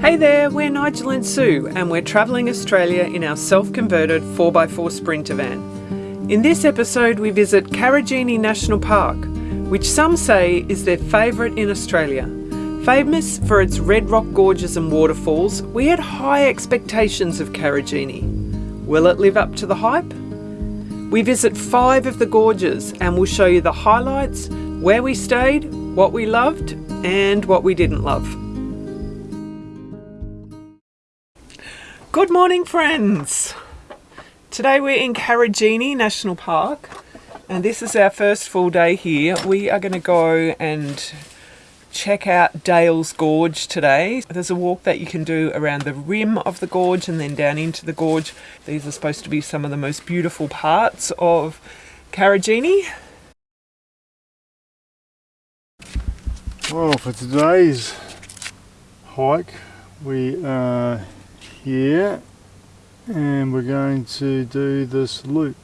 Hey there, we're Nigel and Sue, and we're travelling Australia in our self converted 4x4 Sprinter van. In this episode, we visit Karijini National Park, which some say is their favourite in Australia. Famous for its red rock gorges and waterfalls, we had high expectations of Karijini. Will it live up to the hype? We visit five of the gorges and we'll show you the highlights, where we stayed, what we loved, and what we didn't love. Good morning, friends! Today we're in Karijini National Park, and this is our first full day here. We are going to go and check out Dales Gorge today. There's a walk that you can do around the rim of the gorge and then down into the gorge. These are supposed to be some of the most beautiful parts of Karijini. Well, for today's hike, we are here and we're going to do this loop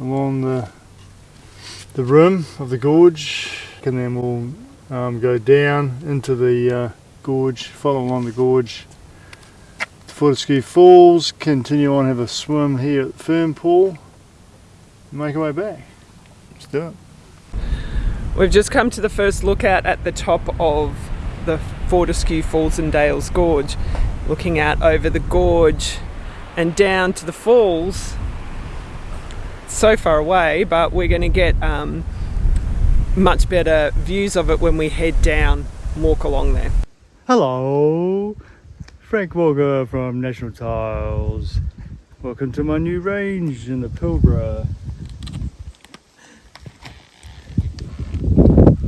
along the the rim of the gorge and then we'll um, go down into the uh, gorge, follow along the gorge to Fortescue Falls, continue on, have a swim here at Fern Pool, and make our way back. Let's do it. We've just come to the first lookout at the top of the Fortescue Falls and Dales Gorge, looking out over the gorge and down to the falls. so far away, but we're going to get um, much better views of it when we head down walk along there. Hello, Frank Walker from National Tiles. Welcome to my new range in the Pilbara.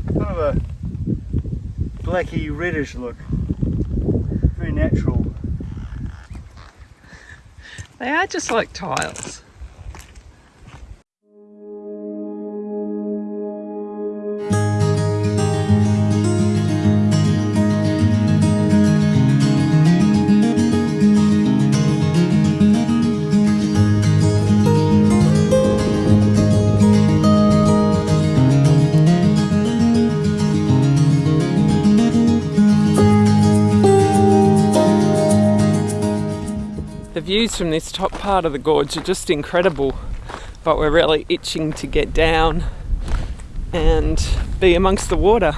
Kind of a blacky reddish look. Very natural. They are just like tiles. Views from this top part of the gorge are just incredible but we're really itching to get down and be amongst the water.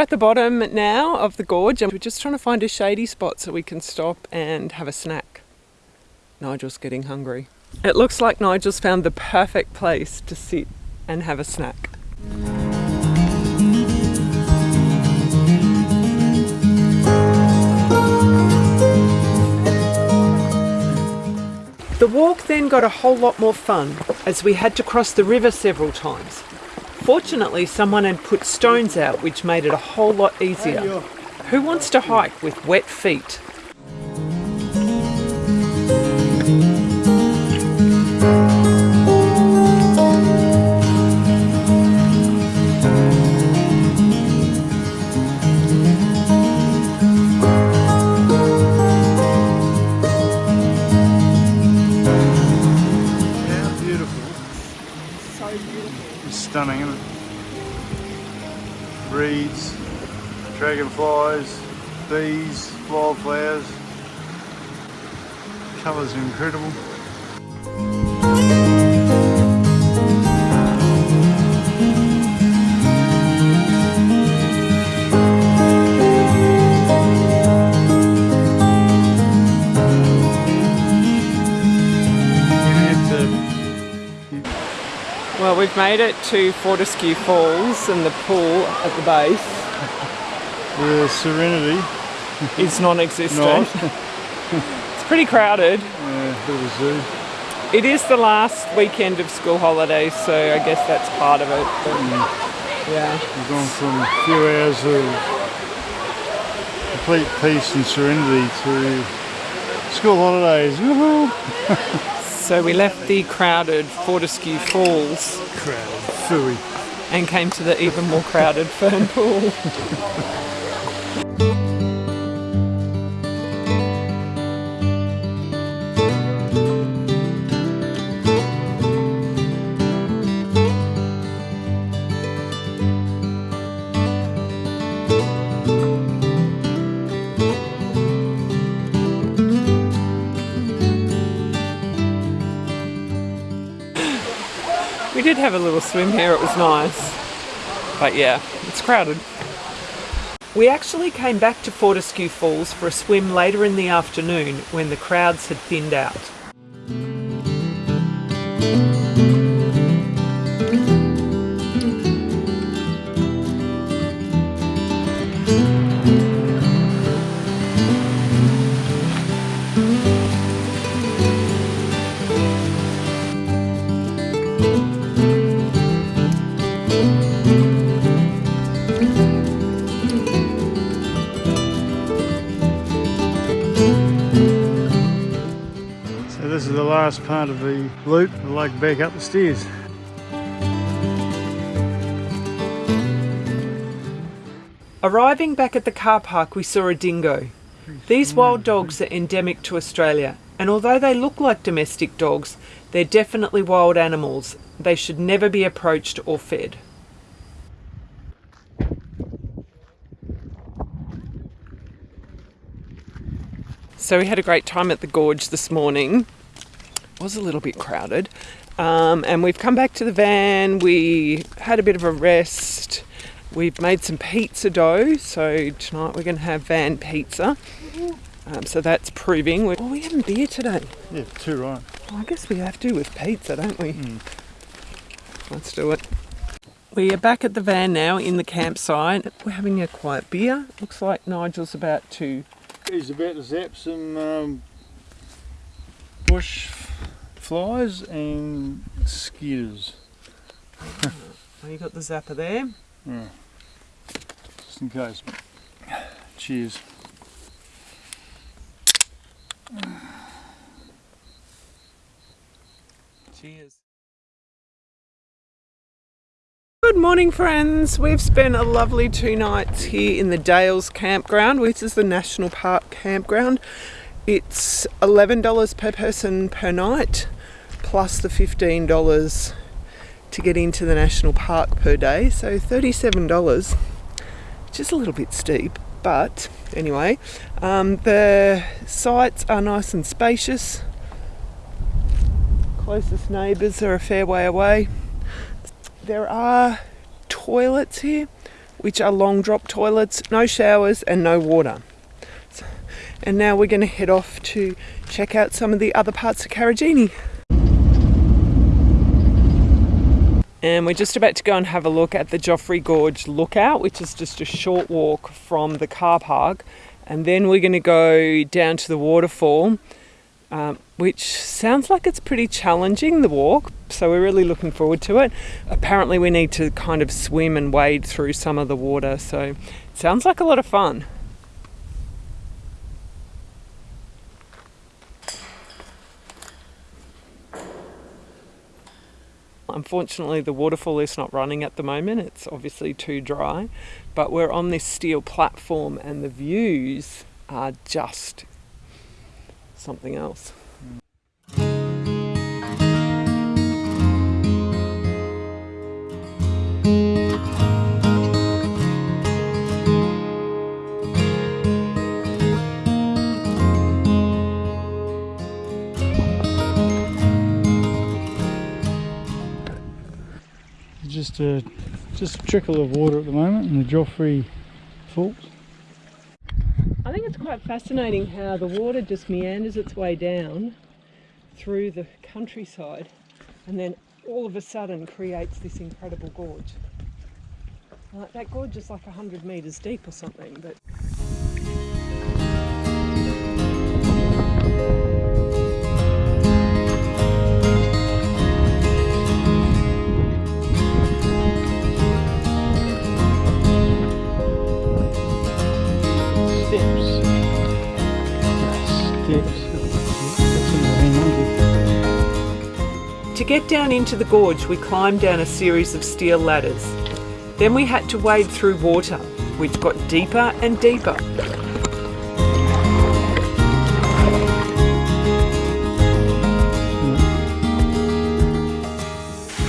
At the bottom now of the gorge and we're just trying to find a shady spot so we can stop and have a snack. Nigel's getting hungry. It looks like Nigel's found the perfect place to sit and have a snack. The walk then got a whole lot more fun as we had to cross the river several times. Fortunately, someone had put stones out, which made it a whole lot easier. Who wants to hike with wet feet? Dragonflies, bees, wildflowers. Colours are incredible. Well, we've made it to Fortescue Falls and the pool at the base. The serenity is non-existent. it's pretty crowded. Yeah, bit of a zoo. It is the last weekend of school holidays, so I guess that's part of it. But, mm. Yeah. We've gone from a few hours of complete peace and serenity to school holidays. So we left the crowded Fortescue Falls. Crowded, fooey. and came to the even more crowded Fern Pool. swim here, it was nice. But yeah, it's crowded. We actually came back to Fortescue Falls for a swim later in the afternoon when the crowds had thinned out. Back up the stairs. Arriving back at the car park, we saw a dingo. These wild dogs are endemic to Australia, and although they look like domestic dogs, they're definitely wild animals. They should never be approached or fed. So we had a great time at the gorge this morning. It was a little bit crowded. Um, and we've come back to the van. We had a bit of a rest. We've made some pizza dough. So tonight we're going to have van pizza. Um, so that's proving. we oh, we having beer today. Yeah, two right. Well, I guess we have to with pizza, don't we? Let's do it. We are back at the van now in the campsite. We're having a quiet beer. Looks like Nigel's about to. He's about to zap some um, bush flies and skitters, Oh, you got the zapper there. Yeah. just in case. Cheers. Cheers. Good morning, friends. We've spent a lovely two nights here in the Dales Campground, which is the National Park campground. It's $11 per person per night, plus the $15 to get into the national park per day, so $37, which is a little bit steep. But anyway, um, the sites are nice and spacious. Closest neighbours are a fair way away. There are toilets here, which are long drop toilets, no showers and no water. And now we're going to head off to check out some of the other parts of Karijini. And we're just about to go and have a look at the Joffrey Gorge Lookout, which is just a short walk from the car park. And then we're going to go down to the waterfall, um, which sounds like it's pretty challenging, the walk. So we're really looking forward to it. Apparently, we need to kind of swim and wade through some of the water. So it sounds like a lot of fun. Unfortunately, the waterfall is not running at the moment. It's obviously too dry. But we're on this steel platform, and the views are just something else. Just a just a trickle of water at the moment in the Joffrey Falls. I think it's quite fascinating how the water just meanders its way down through the countryside and then all of a sudden creates this incredible gorge. Like that gorge is like 100 metres deep or something, but To get down into the gorge, we climbed down a series of steel ladders. Then we had to wade through water, which got deeper and deeper.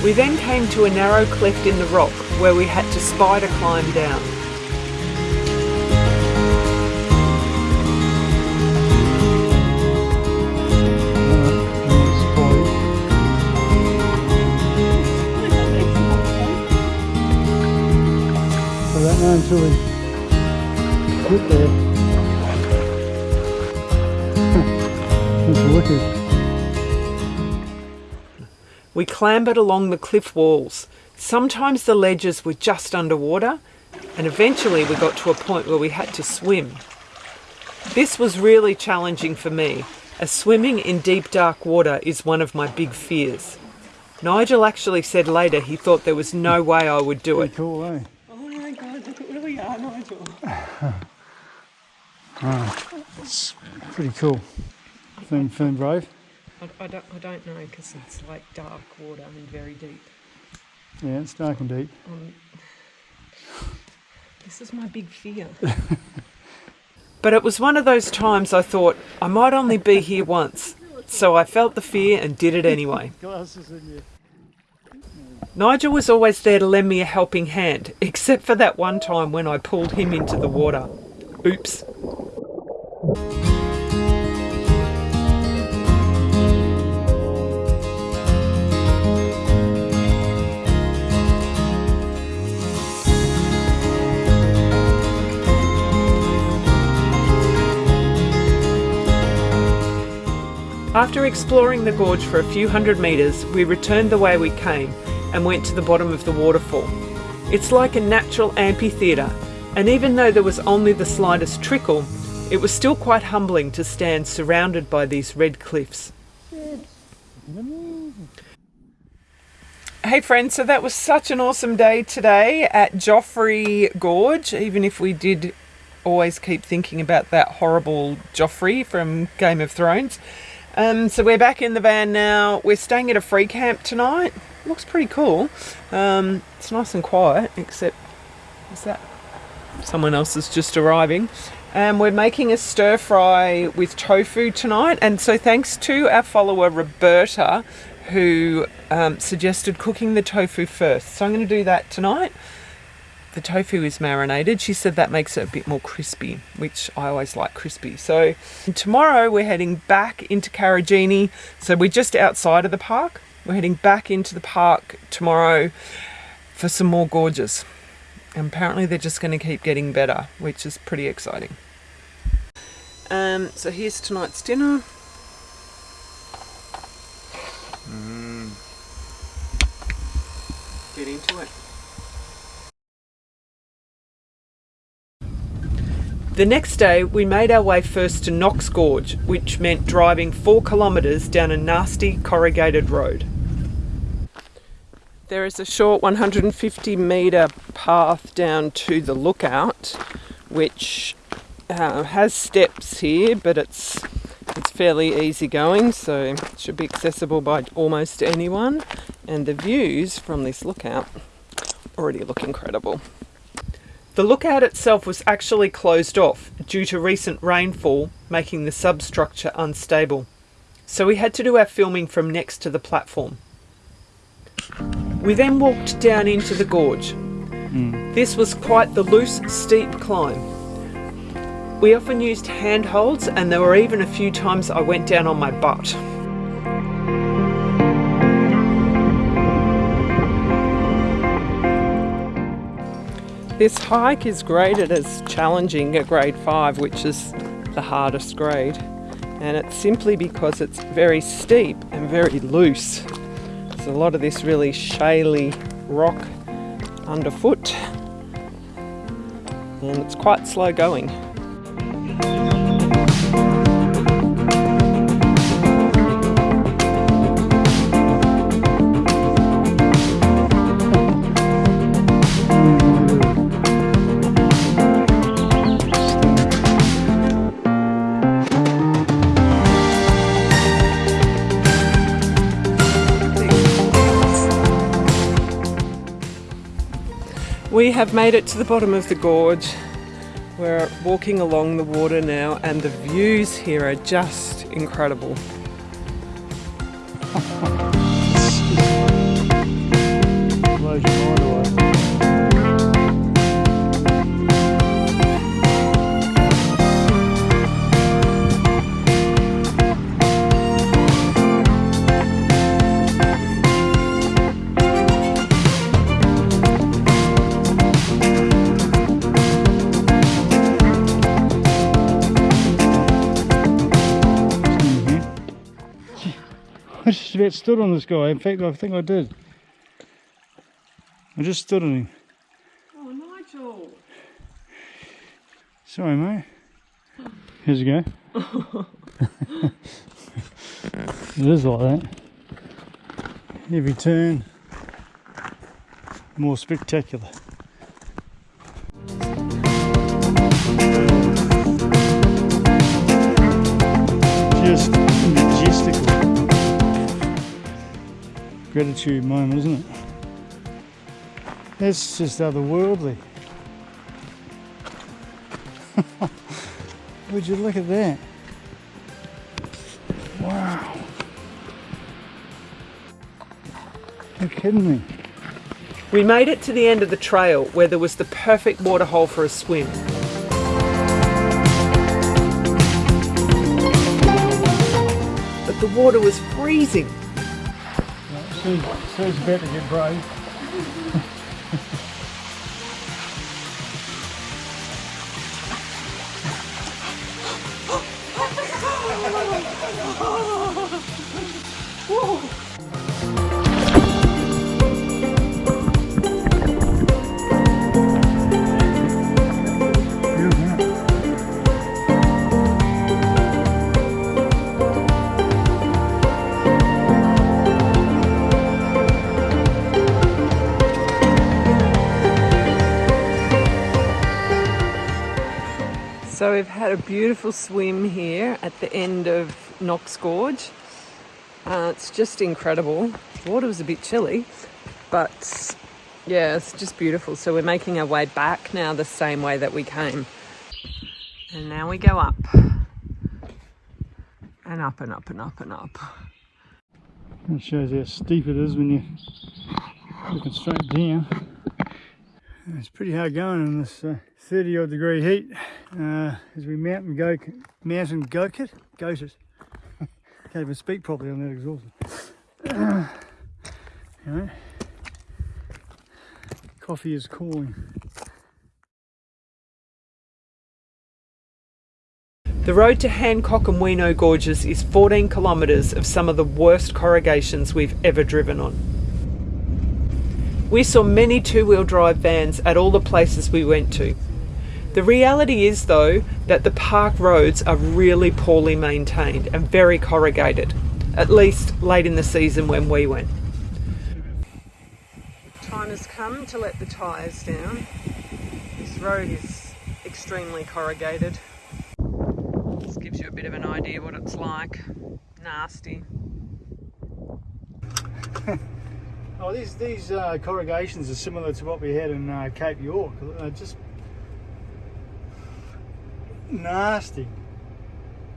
We then came to a narrow cleft in the rock where we had to spider climb down. Until we get there. It's wicked. We clambered along the cliff walls. Sometimes the ledges were just underwater, and eventually we got to a point where we had to swim. This was really challenging for me, as swimming in deep dark water is one of my big fears. Nigel actually said later he thought there was no way I would do Pretty it. cool, eh? My god, look at where we are, Nigel. It's pretty cool. Feeling, feeling brave? I, I don't, I don't know because it's like dark water and very deep. Yeah, it's dark and deep. Um, this is my big fear. but it was one of those times I thought I might only be here once. So I felt the fear and did it anyway. Glasses in you. Nigel was always there to lend me a helping hand, except for that one time when I pulled him into the water. Oops. After exploring the gorge for a few hundred metres, we returned the way we came and went to the bottom of the waterfall. It's like a natural amphitheatre, and even though there was only the slightest trickle, it was still quite humbling to stand surrounded by these red cliffs. Hey friends, so that was such an awesome day today at Joffrey Gorge, even if we did always keep thinking about that horrible Joffrey from Game of Thrones. Um, so we're back in the van now. We're staying at a free camp tonight. Looks pretty cool. Um, it's nice and quiet, except is that someone else is just arriving. And we're making a stir fry with tofu tonight. And so thanks to our follower Roberta, who um, suggested cooking the tofu first. So I'm going to do that tonight. The tofu is marinated. She said that makes it a bit more crispy, which I always like crispy. So tomorrow we're heading back into Karijini. So we're just outside of the park. We're heading back into the park tomorrow for some more gorges. And apparently they're just going to keep getting better, which is pretty exciting. Um, so here's tonight's dinner. Get into it. The next day, we made our way first to Knox Gorge, which meant driving four kilometres down a nasty corrugated road. There is a short 150 metre path down to the lookout, which uh, has steps here, but it's it's fairly easy going, so it should be accessible by almost anyone. And the views from this lookout already look incredible. The lookout itself was actually closed off due to recent rainfall making the substructure unstable. So we had to do our filming from next to the platform. We then walked down into the gorge. Hmm. This was quite the loose, steep climb. We often used handholds, and there were even a few times I went down on my butt. This hike is graded as challenging at grade 5, which is the hardest grade, and it's simply because it's very steep and very loose. There's a lot of this really shaly rock underfoot, and it's quite slow going. We have made it to the bottom of the gorge. We're walking along the water now, and the views here are just incredible. I just stood on this guy. In fact, I think I did. I just stood on him. Oh, Nigel! Sorry, mate. Here's you go. it is like that. Every turn, more spectacular. Just Gratitude moment, isn't it? That's just otherworldly. Would you look at that? Wow. You're kidding me. We made it to the end of the trail where there was the perfect waterhole for a swim. But the water was freezing. Sue's, about to get brave. So we've had a beautiful swim here at the end of Knox Gorge. Uh, it's just incredible. The water was a bit chilly, but yeah, it's just beautiful. So we're making our way back now the same way that we came. And now we go up. And up and up and up and up. That shows how steep it is when you're looking straight down. It's pretty hard going in this uh, 30 odd degree heat uh, as we mountain go mountain goat it goat it. Can't even speak properly on that anyway, coffee is calling. The road to Hancock and Weano Gorges is 14 kilometres of some of the worst corrugations we've ever driven on. We saw many two wheel drive vans at all the places we went to. The reality is, though, that the park roads are really poorly maintained and very corrugated, at least late in the season when we went. Time has come to let the tyres down. This road is extremely corrugated. This gives you a bit of an idea what it's like. Nasty. Oh, these these uh, corrugations are similar to what we had in uh, Cape York. Uh, just nasty,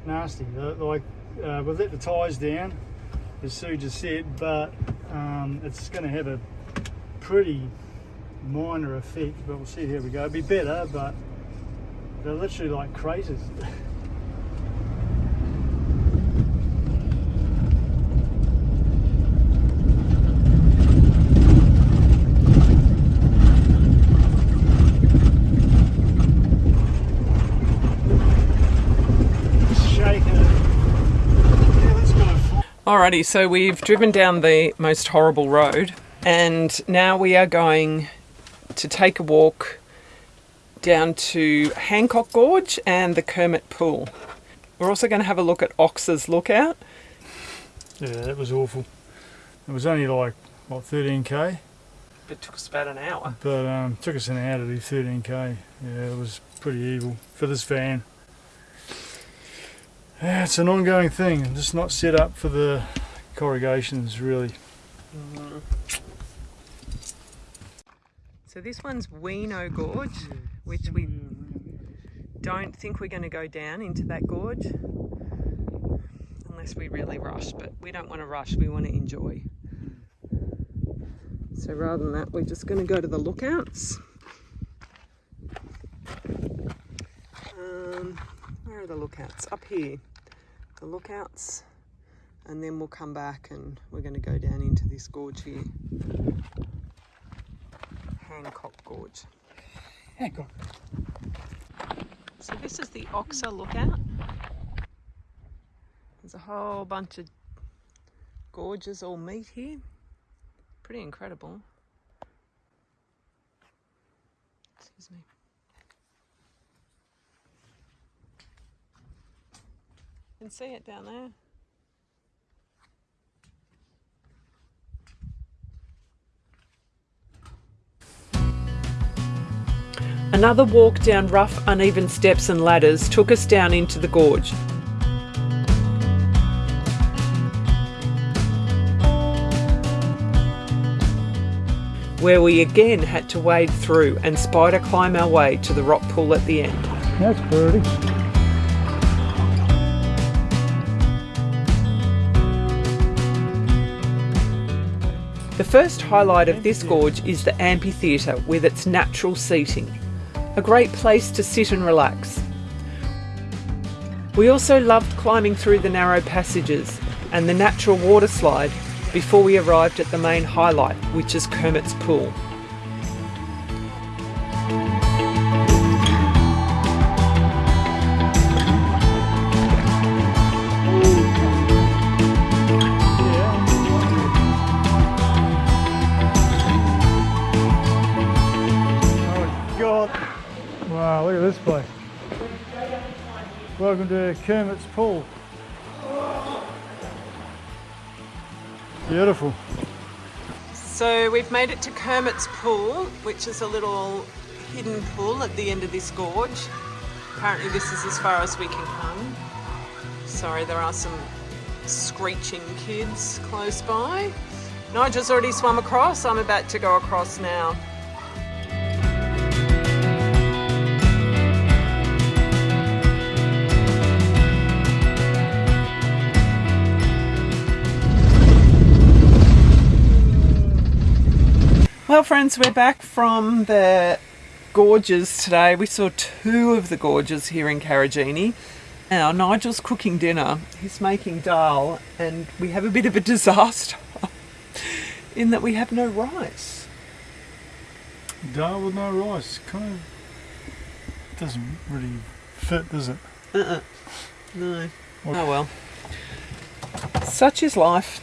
nasty. They're Like uh, we've let the tyres down, as Sue just said, but um, it's going to have a pretty minor effect. But we'll see how we go. It'll be better, but they're literally like craters. Shaking it. Yeah, let's go. Alrighty, so we've driven down the most horrible road and now we are going to take a walk down to Hancock Gorge and the Kermit Pool. We're also going to have a look at Oxer's Lookout. Yeah, that was awful. It was only like what 13k, It took us about an hour. but um, took us an hour to do 13k. Yeah, it was pretty evil for this van. Yeah, it's an ongoing thing, just not set up for the corrugations really. So this one's Weano Gorge, which we don't think we're going to go down into that gorge unless we really rush, but we don't want to rush, we want to enjoy. So rather than that, we're just going to go to the lookouts. Um, where are the lookouts? Up here. The lookouts. And then we'll come back and we're going to go down into this gorge here. Hancock Gorge. Hancock. So this is the Oxer lookout. There's a whole bunch of gorges all meet here. Pretty incredible. Excuse me. Can see it down there. Another walk down rough, uneven steps and ladders took us down into the gorge. Where we again had to wade through and spider climb our way to the rock pool at the end. That's pretty. The first highlight of this gorge is the amphitheatre with its natural seating, a great place to sit and relax. We also loved climbing through the narrow passages and the natural water slide before we arrived at the main highlight, which is Kermit's Pool. Welcome to Kermit's Pool. Beautiful. So we've made it to Kermit's Pool, which is a little hidden pool at the end of this gorge. Apparently this is as far as we can come. Sorry, there are some screeching kids close by. Nigel's already swum across, I'm about to go across now. Well, friends, we're back from the gorges today. We saw two of the gorges here in Karijini. Now, Nigel's cooking dinner. He's making dal, and we have a bit of a disaster in that we have no rice. Dal with no rice. Kind of doesn't really fit, does it? Uh-uh. No. Oh well. Such is life.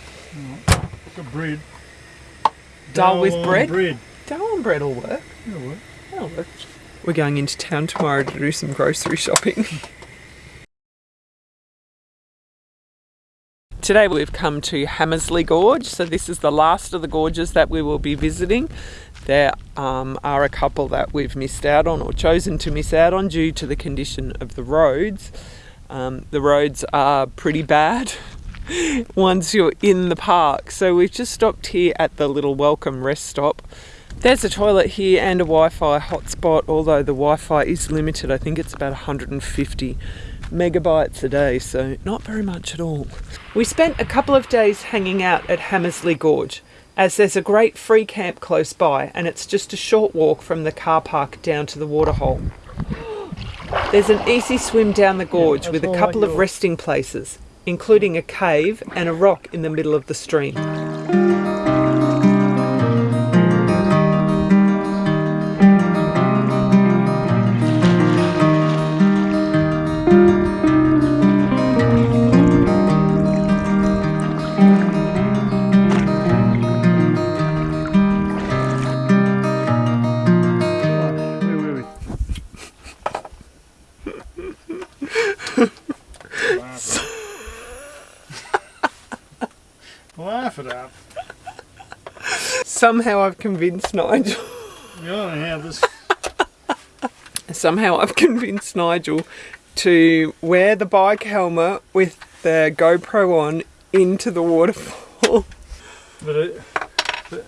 Got bread. Dal with bread? bread. Dal and bread will work. Yeah, well, That'll work. We're going into town tomorrow to do some grocery shopping. Today we've come to Hamersley Gorge, so this is the last of the gorges that we will be visiting. There um, are a couple that we've missed out on or chosen to miss out on due to the condition of the roads. Um, the roads are pretty bad once you're in the park, so we've just stopped here at the little welcome rest stop. There's a toilet here and a Wi-Fi hotspot, although the Wi-Fi is limited. I think it's about 150 megabytes a day, so not very much at all. We spent a couple of days hanging out at Hamersley Gorge, as there's a great free camp close by, and it's just a short walk from the car park down to the waterhole. There's an easy swim down the gorge with a couple of resting places, including a cave and a rock in the middle of the stream. Laugh it up. Somehow I've convinced Nigel. You don't have this. Somehow I've convinced Nigel to wear the bike helmet with the GoPro on into the waterfall. But it, but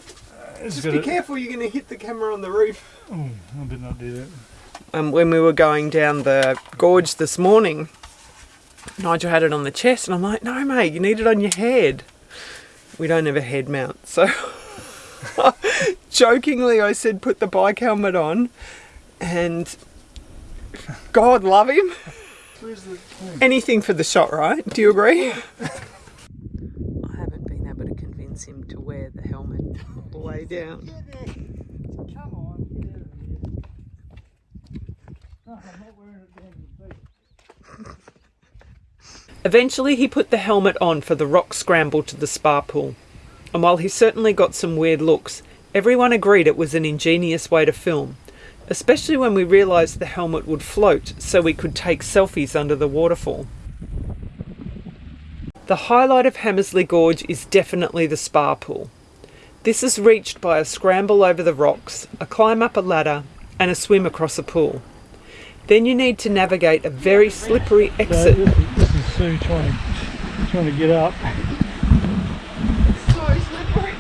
It's Just be careful, you're going to hit the camera on the roof. Oh, I better not do that. Um, when we were going down the gorge this morning, Nigel had it on the chest, and I'm like, no, mate, you need it on your head. We don't have a head mount. So jokingly, I said, put the bike helmet on, and God love him. Where's the thing? Anything for the shot, right? Do you agree? I haven't been able to convince him to wear the helmet all the way down. Come on, get out of here. No, I'm not wearing it down to the beach. Eventually, he put the helmet on for the rock scramble to the spa pool. And while he certainly got some weird looks, everyone agreed it was an ingenious way to film, especially when we realised the helmet would float so we could take selfies under the waterfall. The highlight of Hamersley Gorge is definitely the spa pool. This is reached by a scramble over the rocks, a climb up a ladder, and a swim across a pool. Then you need to navigate a very slippery exit this, is, this is Sue trying to, trying to get up. so slippery.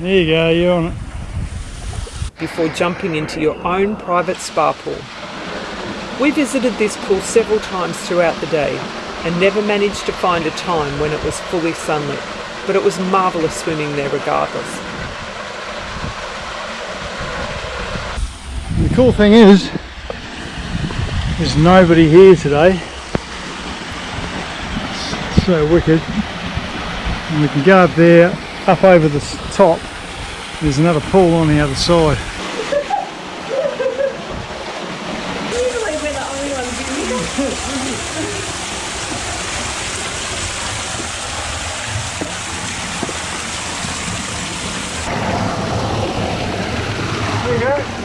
There you go, you're on it. before jumping into your own private spa pool. We visited this pool several times throughout the day and never managed to find a time when it was fully sunlit, but it was marvellous swimming there regardless. The cool thing is, there's nobody here today. It's so wicked. And we can go up there, up over the top. There's another pool on the other side. There you go.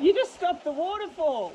You just stopped the waterfall.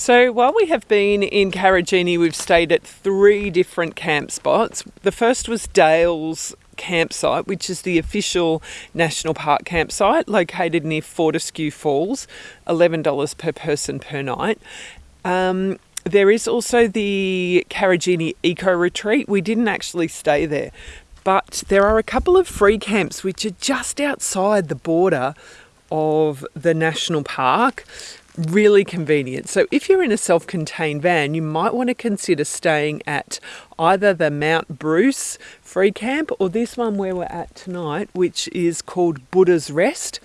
So while we have been in Karijini, we've stayed at three different camp spots. The first was Dale's campsite, which is the official national park campsite located near Fortescue Falls, $11 per person per night. Um, there is also the Karijini Eco Retreat. We didn't actually stay there, but there are a couple of free camps which are just outside the border of the national park. Really convenient. So, if you're in a self contained van, you might want to consider staying at either the Mount Bruce free camp or this one where we're at tonight, which is called Buddha's Rest.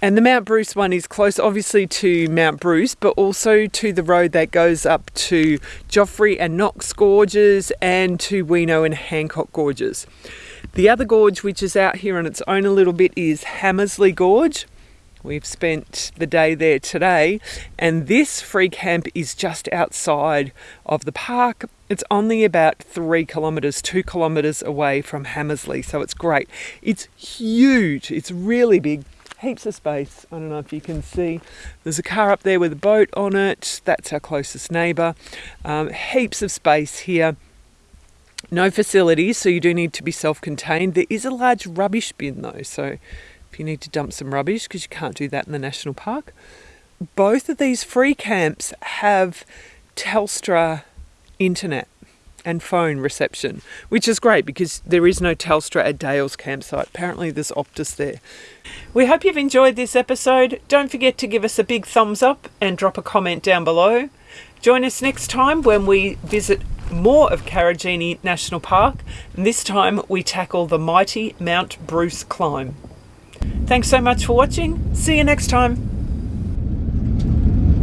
And the Mount Bruce one is close, obviously, to Mount Bruce, but also to the road that goes up to Joffrey and Knox Gorges and to Weano and Hancock Gorges. The other gorge, which is out here on its own a little bit, is Hamersley Gorge. We've spent the day there today, and this free camp is just outside of the park. It's only about three kilometres, two kilometres away from Hamersley, so it's great. It's huge, it's really big, heaps of space. I don't know if you can see. There's a car up there with a boat on it, that's our closest neighbour. Um, heaps of space here. No facilities, so you do need to be self contained. There is a large rubbish bin though, so if you need to dump some rubbish, because you can't do that in the national park. Both of these free camps have Telstra internet, and phone reception, which is great because there is no Telstra at Dale's campsite. Apparently, there's Optus there. We hope you've enjoyed this episode. Don't forget to give us a big thumbs up and drop a comment down below. Join us next time when we visit more of Karijini National Park, and this time we tackle the mighty Mount Bruce climb. Thanks so much for watching. See you next time.